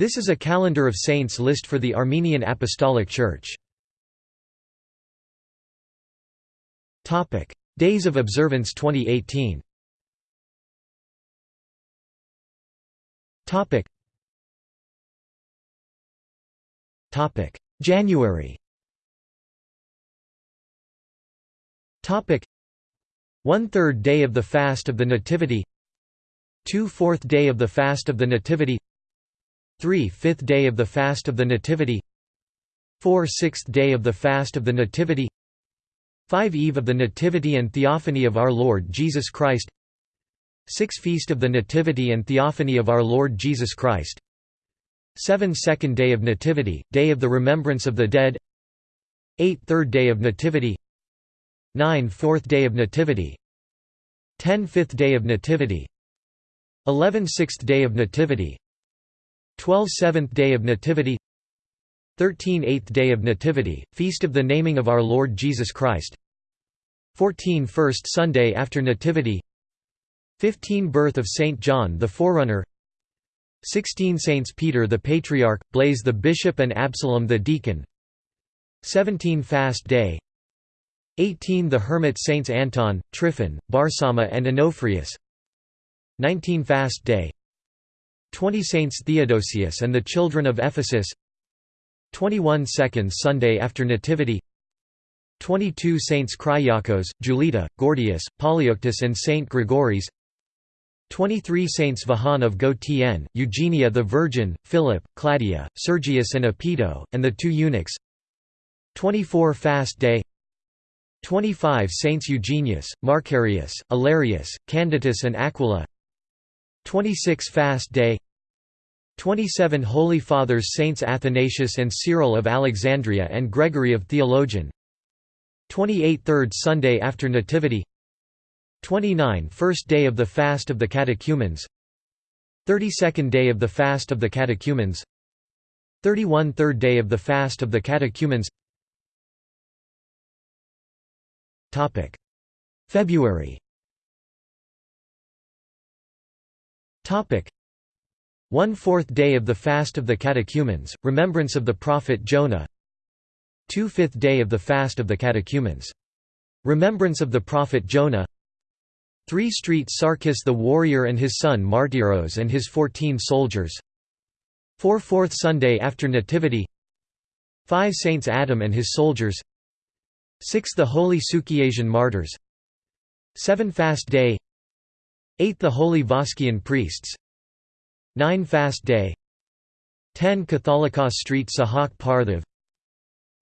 This is a calendar of saints list for the Armenian Apostolic Church. Days of observance 2018 January. One third day of the fast of the Nativity. Two fourth day of the fast of the Nativity Three fifth day of the fast of the Nativity Four sixth day of the fast of the Nativity Five eve of the Nativity and Theophany of our Lord Jesus Christ Six feast of the Nativity and Theophany of our Lord Jesus Christ 7 Second Day of Nativity, Day of the Remembrance of the Dead 8 Third Day of Nativity 9 Fourth Day of Nativity 10 Fifth Day of Nativity 11 Sixth Day of Nativity 12 Seventh Day of Nativity 13 Eighth Day of Nativity, Feast of the Naming of Our Lord Jesus Christ 14 First Sunday after Nativity 15 Birth of Saint John the Forerunner 16 Saints Peter the Patriarch, Blaise the Bishop and Absalom the Deacon 17 Fast Day 18 The Hermit Saints Anton, Tryphon, Barsama and Onofrius 19 Fast Day 20 Saints Theodosius and the Children of Ephesus. 21 Second Sunday after Nativity. 22 Saints Kyriakos, Julita, Gordius, Polyeuctus and Saint Gregories 23 Saints Vahan of Go-Tien, Eugenia the Virgin, Philip, Claudia, Sergius and Apito, and the two eunuchs. 24 Fast Day. 25 Saints Eugenius, Marcarius, Alarius, Canditus and Aquila 26 Fast Day 27 Holy Fathers Saints Athanasius and Cyril of Alexandria and Gregory of Theologian 28 Third Sunday after Nativity 29 First day of the Fast of the Catechumens 32nd day of the Fast of the Catechumens 31 Third day of the Fast of the Catechumens. February one-fourth day of the Fast of the Catechumens, remembrance of the prophet Jonah. Two-fifth day of the Fast of the Catechumens. Remembrance of the prophet Jonah. Three Street Sarkis the warrior and his son Martyros and his fourteen soldiers. Four Fourth Sunday after Nativity. Five Saints Adam and his soldiers. Six The Holy Sukiasian martyrs. Seven Fast Day Eight The Holy Voskian priests. 9 Fast Day. 10 Catholicos Street Sahak Parthiv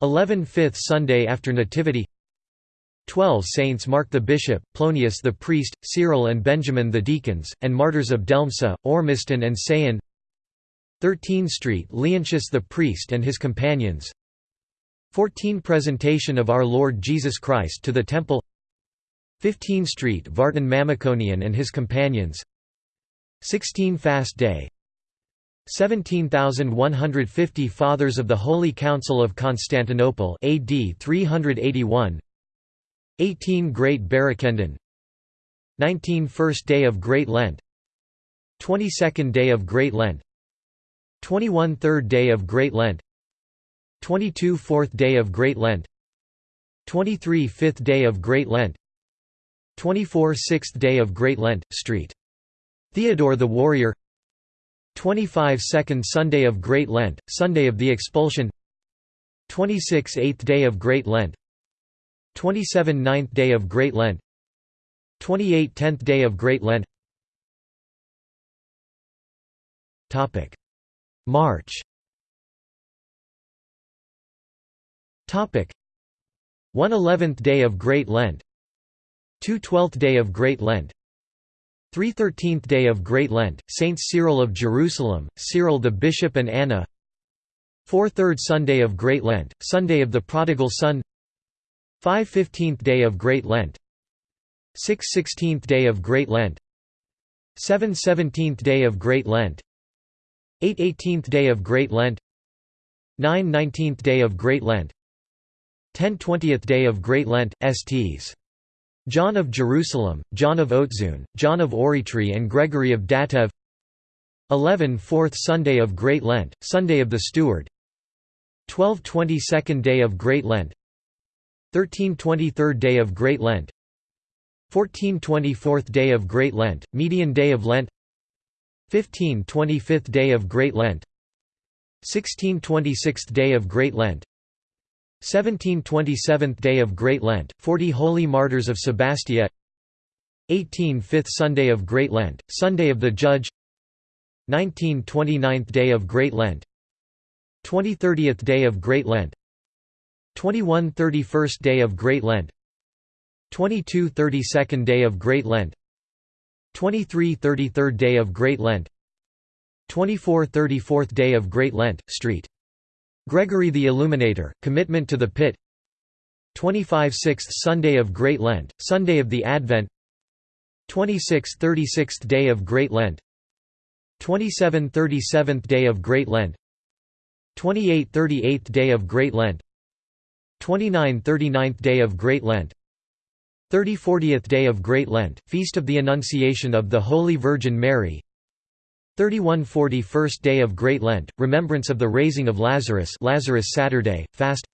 11 Fifth Sunday after Nativity. 12 Saints Mark the Bishop, Plonius the Priest, Cyril and Benjamin the Deacons, and Martyrs of Delmsa, Ormiston and Sayan 13 Street Leontius the Priest and his companions. 14 Presentation of Our Lord Jesus Christ to the Temple 15 Street Vartan Mamikonian and his companions. 16 Fast Day. 17,150 Fathers of the Holy Council of Constantinople AD 381 18 Great Barakendon 19 First Day of Great Lent. 22nd Day of Great Lent. 21 Third Day of Great Lent. 22 Fourth Day of Great Lent. 23 Fifth Day of Great Lent 24 Sixth Day of Great Lent, Street. Theodore the Warrior. 25 Second Sunday of Great Lent, Sunday of the Expulsion. 26 Eighth Day of Great Lent. 27 Ninth Day of Great Lent. 28 Tenth Day of Great Lent. March. 1 Eleventh Day of Great Lent 2 Twelfth Day of Great Lent. 3 13th day of Great Lent, Saints Cyril of Jerusalem, Cyril the Bishop and Anna. 4 Third Sunday of Great Lent, Sunday of the Prodigal Son. 5 15th day of Great Lent. 6 16th day of Great Lent. 7 17th day of Great Lent. 8 18th day of Great Lent. 9 19th day of Great Lent. 10 20th day of Great Lent, STs John of Jerusalem, John of Odzun, John of Oritri and Gregory of Tatev 11 Fourth Sunday of Great Lent, Sunday of the Steward. 12 22nd Day of Great Lent. 13 23rd Day of Great Lent. 14 24th Day of Great Lent, Median Day of Lent. 15 25th Day of Great Lent. 16 26th Day of Great Lent 17 27th Day of Great Lent, 40 Holy Martyrs of Sebastia. 18 5th Sunday of Great Lent, Sunday of the Judge. 19 29th Day of Great Lent. 20 30th Day of Great Lent. 21 31st Day of Great Lent. 22 32nd Day of Great Lent. 23 33rd Day of Great Lent. 24 34th Day of Great Lent, St. Gregory the Illuminator, Commitment to the Pit. 25 6th Sunday of Great Lent, Sunday of the Advent. 26 36th Day of Great Lent. 27 37th Day of Great Lent. 28 38th Day of Great Lent. 29 39th Day of Great Lent. 30 40th Day of Great Lent, Feast of the Annunciation of the Holy Virgin Mary 31 41st Day of Great Lent, Remembrance of the Raising of Lazarus Lazarus Saturday, Fast.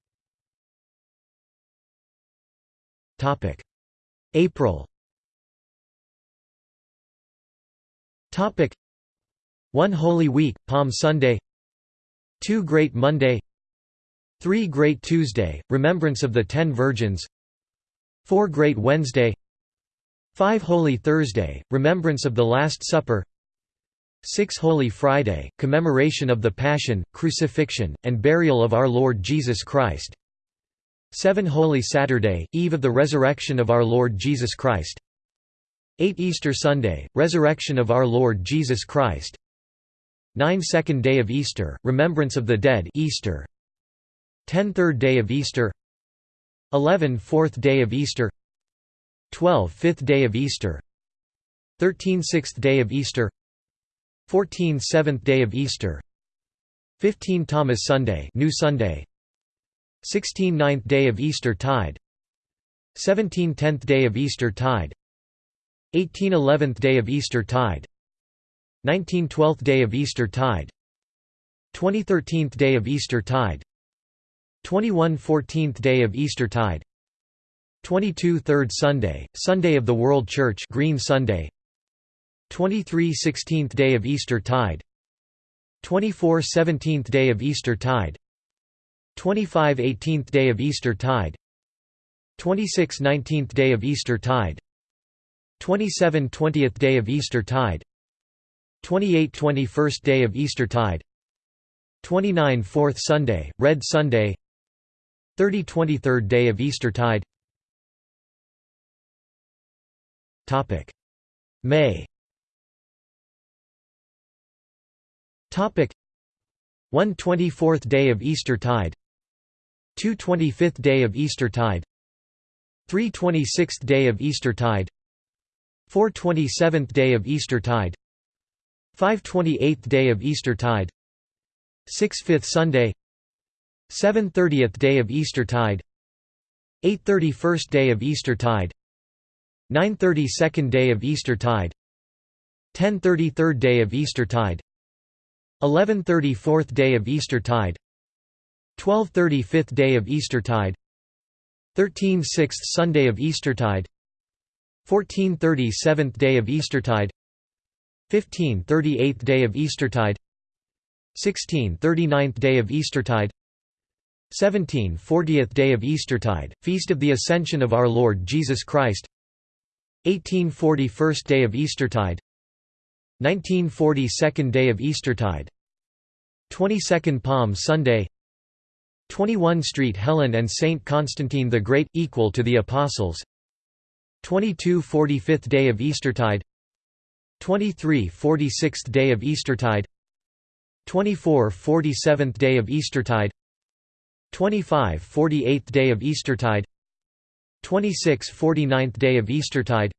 April. 1 Holy Week, Palm Sunday. 2 Great Monday. 3 Great Tuesday, Remembrance of the Ten Virgins. 4 Great Wednesday. 5 Holy Thursday, Remembrance of the Last Supper 6 Holy Friday, commemoration of the Passion, Crucifixion, and Burial of our Lord Jesus Christ. 7 Holy Saturday, Eve of the Resurrection of our Lord Jesus Christ. 8 Easter Sunday, Resurrection of our Lord Jesus Christ. 9 Second Day of Easter, Remembrance of the Dead Easter. 10 Third Day of Easter. 11 Fourth Day of Easter. 12 Fifth Day of Easter. 13 Sixth Day of Easter 14 Seventh Day of Easter. 15 Thomas Sunday New Sunday. 16 Ninth Day of Easter Tide. 17 Tenth Day of Easter Tide. 18 Eleventh Day of Easter Tide. 19 Twelfth Day of Easter Tide. 20 Thirteenth Day of Easter Tide. 21 Fourteenth Day of Easter Tide. 22 Third Sunday, Sunday of the World Church Green Sunday 23 16th day of Easter tide 24 17th day of Easter tide 25 18th day of Easter tide 26 19th day of Easter tide 27 20th day of Easter tide 28 21st day of Easter tide 29 4th Sunday, Red Sunday 30 23rd day of Easter tide. Topic May 1 24th day of Easter tide. 2 25th day of Easter tide. 3 26th day of Easter tide. 4 27th day of Easter tide. 5 28th day of Easter tide. 6 5th Sunday. 7 30th day of Easter tide. 8 31st day of Easter tide. 9 32nd day of Easter tide. 10 33rd day of Easter tide 1130 4th day of Eastertide 1230 5th day of Eastertide 13 6th Sunday of Eastertide 1430 7th day of Eastertide 15 38th day of Eastertide 16 39th day of Eastertide 17 40th day of Eastertide, Feast of the Ascension of Our Lord Jesus Christ 18 41st day of Eastertide 1940 Second day of Eastertide 22nd Palm Sunday 21 Street Helen and Saint Constantine the Great equal to the Apostles 22 45th day of Eastertide 23 46th day of Eastertide 24 47th day of Eastertide 25 48th day of Eastertide 26 49th day of Eastertide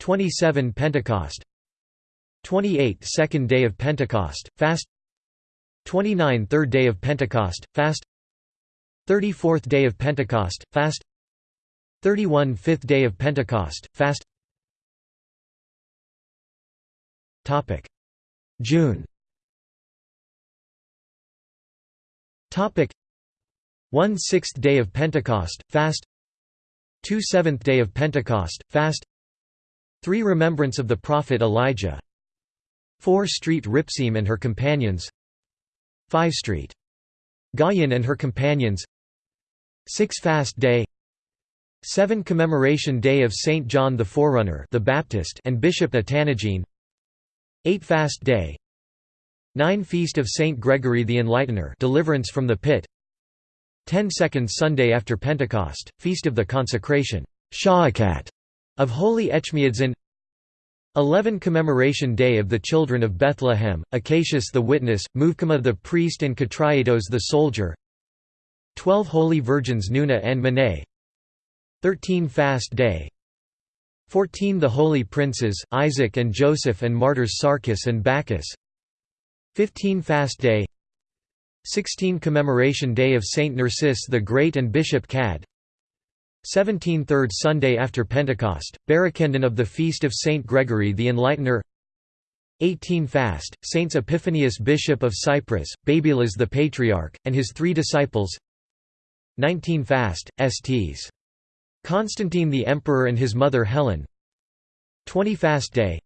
27 Pentecost 28 second day of Pentecost, fast 29 third day of Pentecost, fast. 34th day of Pentecost, fast. 31 fifth day of Pentecost, fast. June. One sixth day of Pentecost, fast. Two seventh day of Pentecost, fast. 3 Remembrance of the prophet Elijah. 4 Street Ripseam and her companions 5 Street. Gauyon and her companions. 6 Fast Day. 7 Commemoration Day of Saint John the Forerunner the Baptist and Bishop Atanagene 8 Fast Day. 9 Feast of Saint Gregory the Enlightener deliverance from the pit. 10 Second Sunday after Pentecost, Feast of the Consecration. Of Holy Echmiadzin 11 Commemoration Day of the Children of Bethlehem, Acacius the Witness, Muvkama the Priest and Katriatos the Soldier. 12 Holy Virgins Nuna and Mene. 13 Fast Day. 14 The Holy Princes, Isaac and Joseph and Martyrs Sarkis and Bacchus. 15 Fast Day. 16 Commemoration Day of Saint Narcissus the Great and Bishop Cad 17 Third Sunday after Pentecost, Barakendon of the Feast of Saint Gregory the Enlightener. 18 Fast, Saints Epiphanius Bishop of Cyprus, Babylas the Patriarch, and his three disciples. 19 Fast, Sts. Constantine the Emperor and his mother Helen. 20 Fast Day.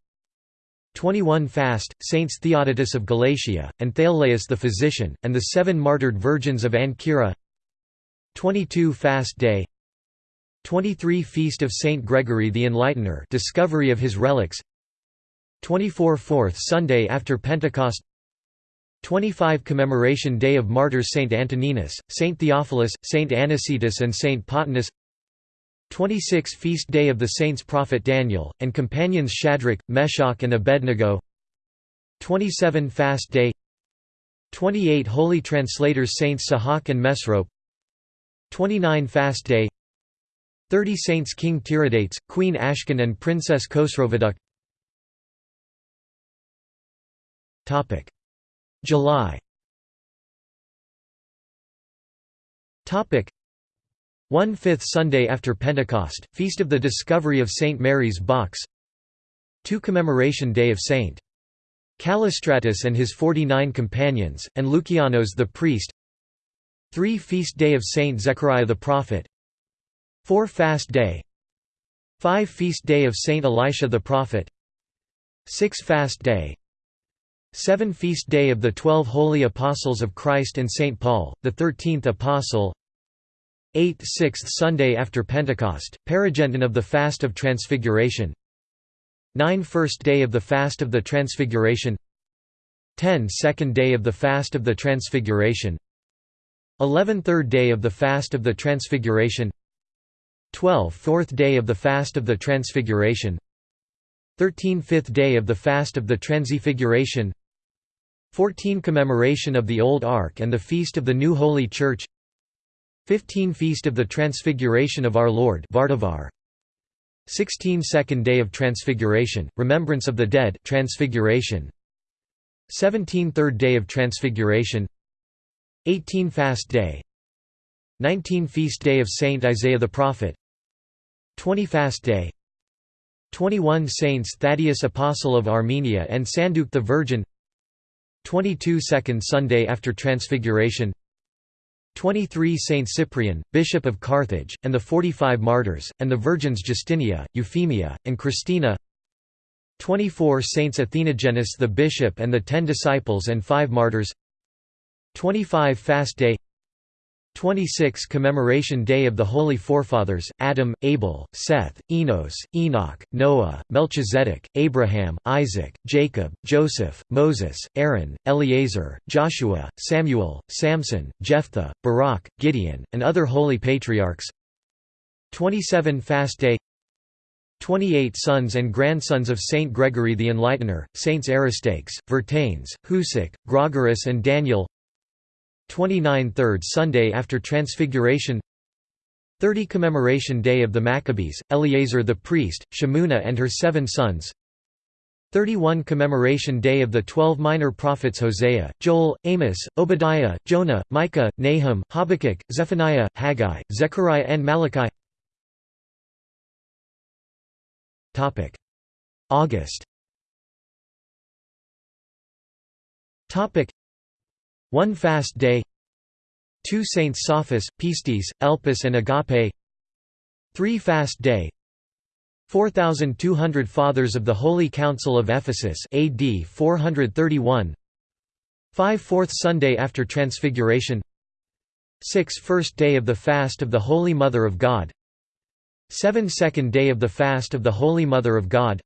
21 Fast, Saints Theodotus of Galatia, and Thaleus the Physician, and the seven martyred virgins of Ancyra. 22 Fast Day 23 Feast of Saint Gregory the Enlightener discovery of his relics. 24 Fourth Sunday after Pentecost. 25 Commemoration Day of Martyrs Saint Antoninus, Saint Theophilus, Saint Anicetus and Saint Pothinus 26 Feast Day of the Saints Prophet Daniel, and companions Shadrach, Meshach and Abednego. 27 Fast Day. 28 Holy Translators Saints Sahak and Mesrop. 29 Fast Day 30 Saints King Tiridates, Queen Ashkan and Princess Khosroveduk July One-fifth Sunday after Pentecost, Feast of the Discovery of St. Mary's Box 2 Commemoration Day of St. Callistratus and his forty-nine companions, and Lucianos the priest 3 Feast Day of St. Zechariah the Prophet 4 Fast Day. 5 Feast Day of Saint Elisha the Prophet. 6 Fast Day. 7 Feast Day of the Twelve Holy Apostles of Christ and Saint Paul, the Thirteenth Apostle. 8 Sixth Sunday after Pentecost, Paragenton of the Fast of Transfiguration. 9 First Day of the Fast of the Transfiguration. 10 Second Day of the Fast of the Transfiguration. 11 Third Day of the Fast of the Transfiguration 12 Fourth day of the Fast of the Transfiguration 13 Fifth day of the Fast of the Transfiguration 14 Commemoration of the Old Ark and the Feast of the New Holy Church 15 Feast of the Transfiguration of Our Lord Vardavar 16 Second Day of Transfiguration, Remembrance of the Dead Transfiguration 17 Third Day of Transfiguration 18 Fast Day 19 Feast Day of Saint Isaiah the Prophet 20 Fast Day. 21 Saints Thaddeus Apostle of Armenia and Sanduk the Virgin. 22 Second Sunday after Transfiguration. 23 Saint Cyprian, Bishop of Carthage, and the 45 Martyrs, and the Virgins Justinia, Euphemia, and Christina. 24 Saints Athenagenes the Bishop and the Ten Disciples and Five Martyrs. 25 Fast Day 26 Commemoration Day of the Holy Forefathers, Adam, Abel, Seth, Enos, Enoch, Noah, Melchizedek, Abraham, Isaac, Jacob, Joseph, Moses, Aaron, Eleazar, Joshua, Samuel, Samson, Jephthah, Barak, Gideon, and other holy patriarchs. 27 Fast Day. 28 sons and grandsons of Saint Gregory the Enlightener, Saints Aristakes, Vertanes, Husic, Grogerus and Daniel 29 Third Sunday after Transfiguration. 30 Commemoration Day of the Maccabees, Eleazar the priest, Shemuna and her seven sons. 31 Commemoration Day of the Twelve Minor Prophets Hosea, Joel, Amos, Obadiah, Jonah, Micah, Nahum, Habakkuk, Zephaniah, Haggai, Zechariah and Malachi. August 1 fast day. 2 Saints Sophus, Pistis, Elpis and Agape. 3 fast day. 4200 Fathers of the Holy Council of Ephesus AD 431 5 Fourth Sunday after Transfiguration. 6 First day of the fast of the Holy Mother of God. 7 Second day of the fast of the Holy Mother of God.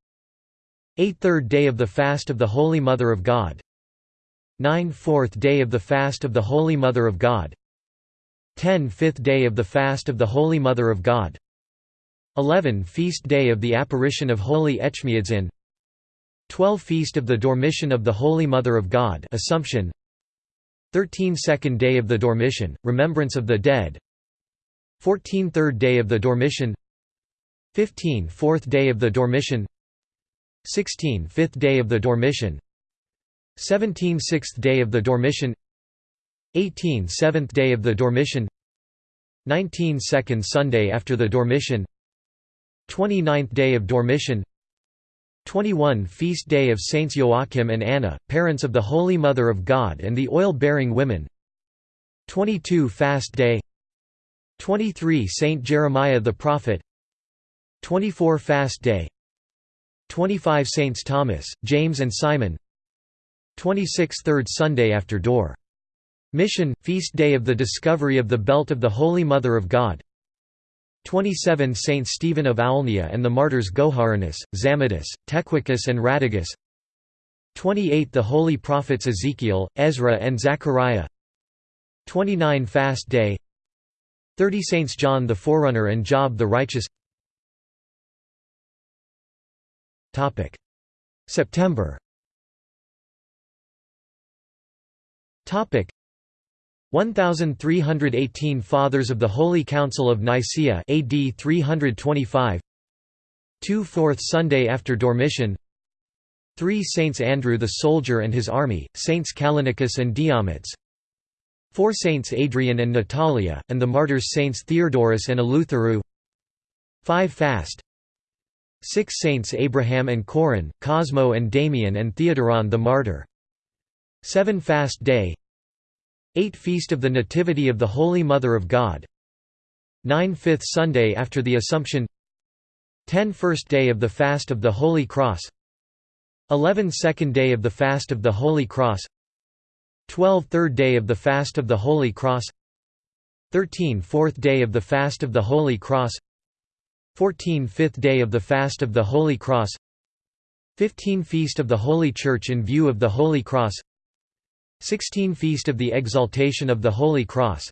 8 Third day of the fast of the Holy Mother of God 9 Fourth day of the fast of the Holy Mother of God 10 Fifth day of the fast of the Holy Mother of God 11 Feast day of the apparition of Holy Echmiadzin 12 Feast of the Dormition of the Holy Mother of God Assumption 13 Second day of the Dormition, Remembrance of the Dead 14 Third day of the Dormition 15 Fourth day of the Dormition 16 Fifth day of the Dormition 17 Sixth day of the Dormition. 18 Seventh day of the Dormition. 19 Second Sunday after the Dormition. 29th day of Dormition. 21 Feast day of Saints Joachim and Anna, parents of the Holy Mother of God and the oil-bearing women. 22 Fast day. 23 Saint Jeremiah the Prophet. 24 Fast day. 25 Saints Thomas, James and Simon 26 Third Sunday after Dor. Mission, Feast day of the discovery of the Belt of the Holy Mother of God. 27 Saint Stephen of Aulnia and the martyrs Goharanus, Zamidus, Tequicus and Radigus 28 The holy prophets Ezekiel, Ezra and Zechariah. 29 Fast Day. 30 Saints John the Forerunner and Job the Righteous. September 1318 Fathers of the Holy Council of Nicaea AD 325 2 Fourth Sunday after Dormition. 3 Saints Andrew the Soldier and his army, Saints Callinicus and Diomedes 4 Saints Adrian and Natalia, and the martyrs Saints Theodorus and Eleutheru. 5 Fast. 6 Saints Abraham and Corin, Cosmo and Damian and Theodoron the Martyr. 7 Fast Day 8 Feast of the Nativity of the Holy Mother of God 9 Fifth Sunday after the Assumption 10 First Day of the Fast of the Holy Cross 11 Second Day of the Fast of the Holy Cross 12 Third Day of the Fast of the Holy Cross 13 Fourth Day of the Fast of the Holy Cross 14 Fifth Day of the Fast of the Holy Cross 15 Feast of the Holy Church in view of the Holy Cross 16 Feast of the Exaltation of the Holy Cross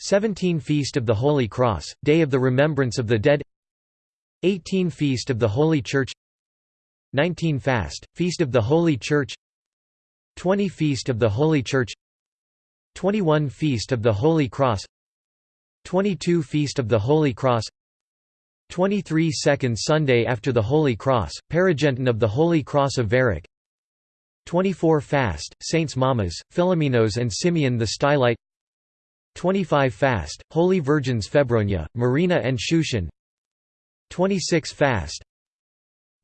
17 Feast of the Holy Cross, Day of the Remembrance of the Dead 18 Feast of the Holy Church 19 Fast, Feast of the Holy Church 20 Feast of the Holy Church 21 Feast of the Holy Cross 22 Feast of the Holy Cross 23 Second Sunday after the Holy Cross, Paragenton of the Holy Cross of Varic 24 Fast, Saints Mamas, Philomenos and Simeon the Stylite. 25 Fast, Holy Virgins Febronia, Marina and Shushan. 26 Fast.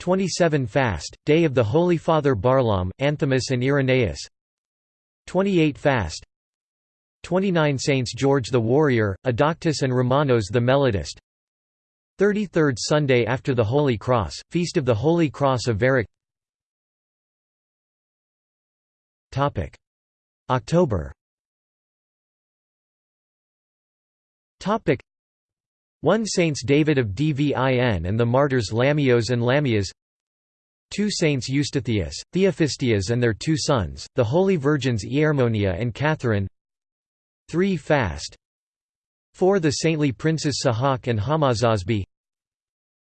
27 Fast, Day of the Holy Father Barlaam, Anthimus and Irenaeus. 28 Fast. 29 Saints George the Warrior, Adoctus and Romanos the Melodist. 33rd Sunday after the Holy Cross, Feast of the Holy Cross of Varic October. 1 Saints David of Dvin and the martyrs Lamios and Lamias. 2 Saints Eustathius, Theophistias and their two sons, the Holy Virgins Iermonia and Catherine. 3 Fast. 4 The saintly princes Sahak and Hamazazbi.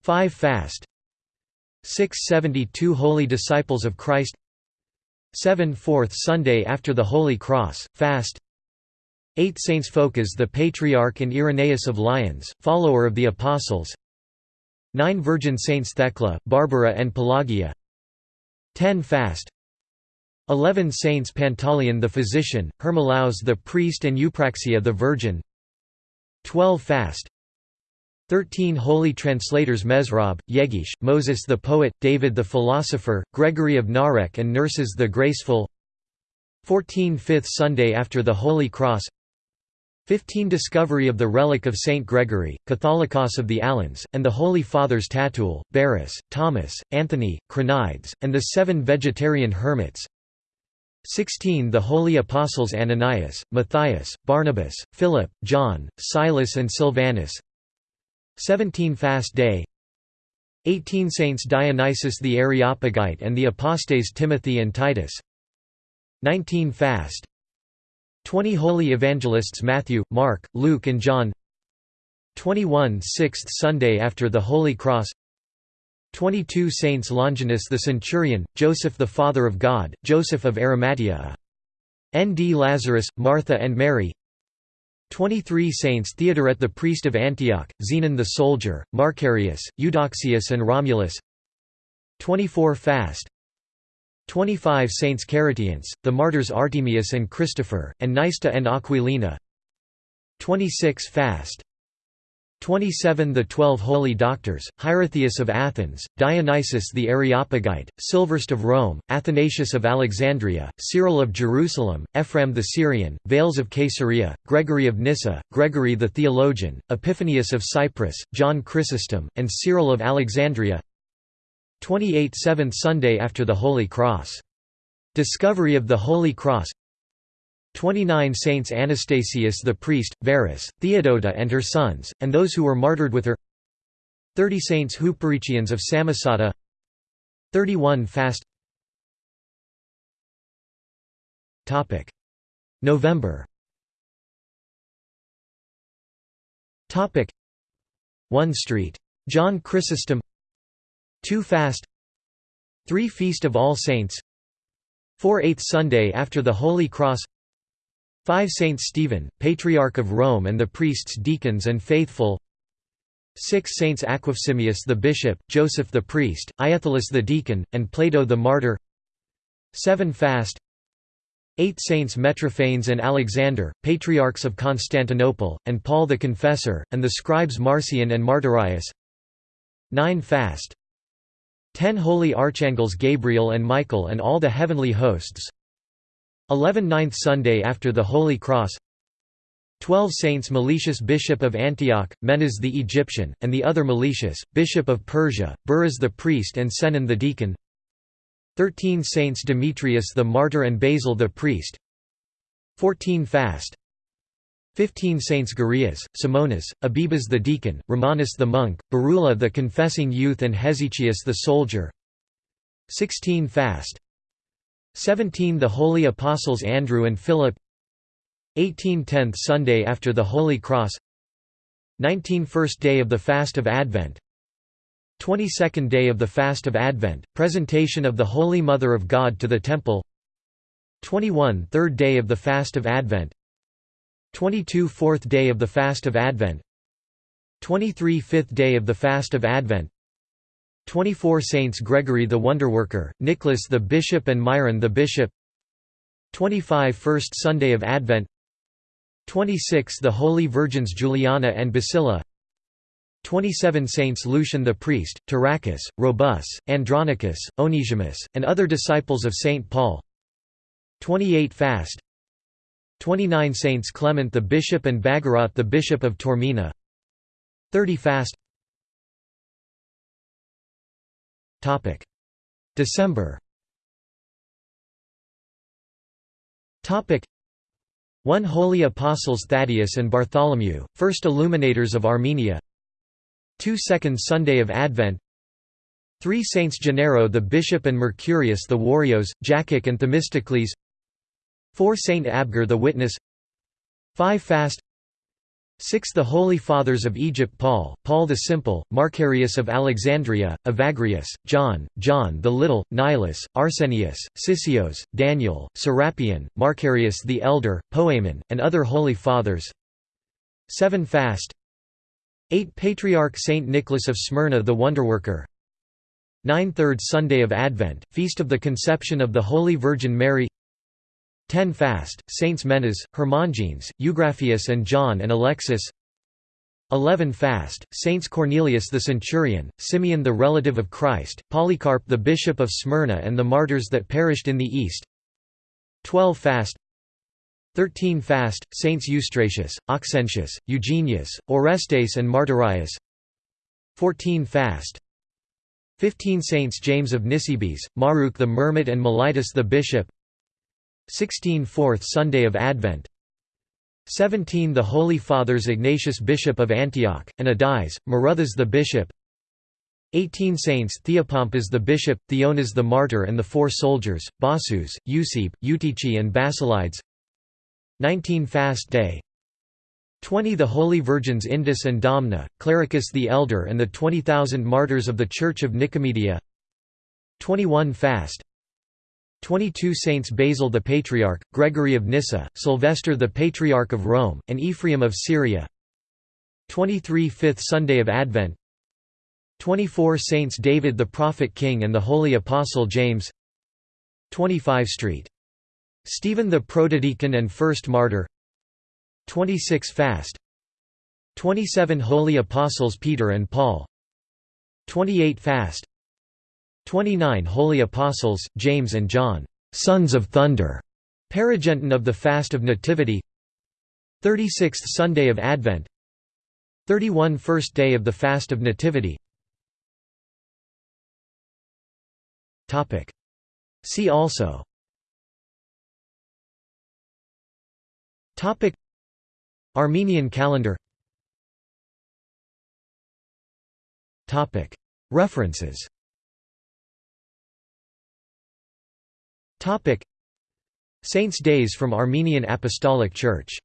5 Fast. 672 Holy Disciples of Christ 7 Fourth Sunday after the Holy Cross, Fast. 8 Saints Phocas the Patriarch and Irenaeus of Lyons, follower of the Apostles. 9 Virgin Saints Thecla, Barbara and Pelagia. 10 Fast. 11 Saints Pantaleon the Physician, Hermolaus the Priest and Eupraxia the Virgin. 12 Fast 13 Holy Translators Mesrop, Yegish, Moses the Poet, David the Philosopher, Gregory of Narek and Nerses the Graceful. 14 Fifth Sunday after the Holy Cross. 15 Discovery of the relic of Saint Gregory, Catholicos of the Alans, and the Holy Fathers Tatul, Barris, Thomas, Anthony, Cranides, and the seven vegetarian hermits. 16 The Holy Apostles Ananias, Matthias, Barnabas, Philip, John, Silas and Silvanus 17 Fast Day 18 Saints Dionysius the Areopagite and the Apostates Timothy and Titus 19 Fast 20 Holy Evangelists Matthew, Mark, Luke and John 21 Sixth Sunday after the Holy Cross 22 Saints Longinus the Centurion, Joseph the Father of God, Joseph of Arimathea N. D. Lazarus, Martha and Mary 23 Saints Theodoret the priest of Antioch, Zenon the soldier, Marcarius, Eudoxius and Romulus. 24 Fast. 25 Saints Caritians, the martyrs Artemius and Christopher, and Nysta and Aquilina. 26 Fast 27 The Twelve Holy Doctors, Hierotheus of Athens, Dionysius the Areopagite, Silverst of Rome, Athanasius of Alexandria, Cyril of Jerusalem, Ephraim the Syrian, Vales of Caesarea, Gregory of Nyssa, Gregory the Theologian, Epiphanius of Cyprus, John Chrysostom, and Cyril of Alexandria 28 Seventh Sunday after the Holy Cross. Discovery of the Holy Cross 29 Saints Anastasius the priest, Varus, Theodota and her sons, and those who were martyred with her. 30 Saints Huperichians of Samosata. 31 Fast. November. 1 Street. John Chrysostom. 2 Fast. 3 Feast of All Saints. 4 Eighth Sunday after the Holy Cross 5 Saint Stephen, Patriarch of Rome and the priests deacons and faithful. 6 Saints Aquifsimius the bishop, Joseph the priest, Iathalus the deacon, and Plato the martyr. 7 Fast. 8 Saints Metrophanes and Alexander, Patriarchs of Constantinople, and Paul the Confessor, and the scribes Marcion and Martyrius. 9 Fast. 10 Holy Archangels Gabriel and Michael and all the heavenly hosts 11 Ninth Sunday after the Holy Cross. 12 Saints Meletius Bishop of Antioch, Menas the Egyptian, and the other Meletius, Bishop of Persia, Buras the priest and Senon the deacon. 13 Saints Demetrius the martyr and Basil the priest. 14 Fast. 15 Saints Garias, Simonas, Abibas the deacon, Romanus the monk, Barula the confessing youth and Hesychius the soldier. 16 Fast 17 The Holy Apostles Andrew and Philip. 18 Tenth Sunday after the Holy Cross. 19 First day of the Fast of Advent. 22nd day of the Fast of Advent, presentation of the Holy Mother of God to the Temple. 21 Third day of the Fast of Advent. 22 Fourth day of the Fast of Advent. 23 Fifth day of the Fast of Advent 24 Saints Gregory the Wonderworker, Nicholas the Bishop and Myron the Bishop. 25 First Sunday of Advent. 26 The Holy Virgins Juliana and Basila 27 Saints Lucian the Priest, Tyrachus, Robus, Andronicus, Onesimus, and other disciples of Saint Paul. 28 Fast. 29 Saints Clement the Bishop and Bagorat the Bishop of Taormina. 30 Fast December. One Holy Apostles Thaddeus and Bartholomew, first illuminators of Armenia. 2 Second Sunday of Advent. 3 Saints Gennaro the Bishop and Mercurius the Warriors, Jacic and Themistocles. 4 Saint Abgar the Witness. 5 Fast 6 The Holy Fathers of Egypt Paul, Paul the Simple, Marcarius of Alexandria, Evagrius, John, John the Little, Nilus, Arsenius, Sisios, Daniel, Serapion, Marcarius the Elder, Poemon, and other Holy Fathers. 7 Fast. 8 Patriarch Saint Nicholas of Smyrna the Wonderworker. 9 Third Sunday of Advent, Feast of the Conception of the Holy Virgin Mary 10 Fast, Saints Menas, Hermogenes, Eugraphius and John and Alexis. 11 Fast, Saints Cornelius the Centurion, Simeon the relative of Christ, Polycarp the Bishop of Smyrna and the martyrs that perished in the East. 12 Fast. 13 Fast, Saints Eustratius, Auxentius, Eugenius, Orestes and Martyrius. 14 Fast. 15 Saints James of Nisibis, Maruk the Mermit and Mellitus the Bishop 16 Fourth Sunday of Advent. 17 The Holy Fathers Ignatius Bishop of Antioch, and Adias, Maruthas the Bishop. 18 Saints Theopompus the Bishop, Theonas the Martyr and the Four Soldiers, Basus, Eusebi, Eutychi and Basilides. 19 Fast Day. 20 The Holy Virgins Indus and Domna, Clericus the Elder and the 20,000 Martyrs of the Church of Nicomedia. 21 Fast 22 Saints Basil the Patriarch, Gregory of Nyssa, Sylvester the Patriarch of Rome, and Ephraim of Syria. 23 Fifth Sunday of Advent. 24 Saints David the Prophet King and the Holy Apostle James. 25 St. Stephen the Protodeacon and First Martyr. 26 Fast. 27 Holy Apostles Peter and Paul. 28 Fast 29 Holy Apostles, James and John, sons of thunder, Paragenton of the Fast of Nativity. 36th Sunday of Advent. 31 First day of the Fast of Nativity. See also. Topic. Armenian calendar. Topic. References Saints' Days from Armenian Apostolic Church